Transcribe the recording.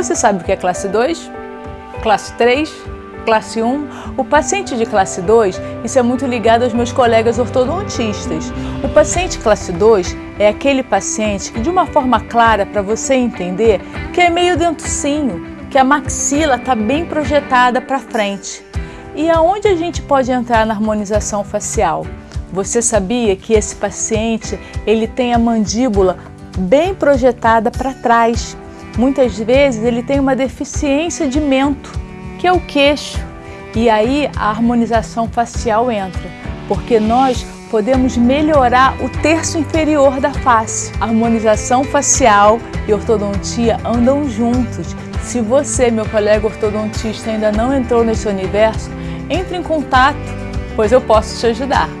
Você sabe o que é classe 2? Classe 3? Classe 1? O paciente de classe 2, isso é muito ligado aos meus colegas ortodontistas. O paciente classe 2 é aquele paciente que, de uma forma clara para você entender, que é meio dentucinho, que a maxila está bem projetada para frente. E aonde a gente pode entrar na harmonização facial? Você sabia que esse paciente ele tem a mandíbula bem projetada para trás? Muitas vezes ele tem uma deficiência de mento, que é o queixo. E aí a harmonização facial entra, porque nós podemos melhorar o terço inferior da face. Harmonização facial e ortodontia andam juntos. Se você, meu colega ortodontista, ainda não entrou nesse universo, entre em contato, pois eu posso te ajudar.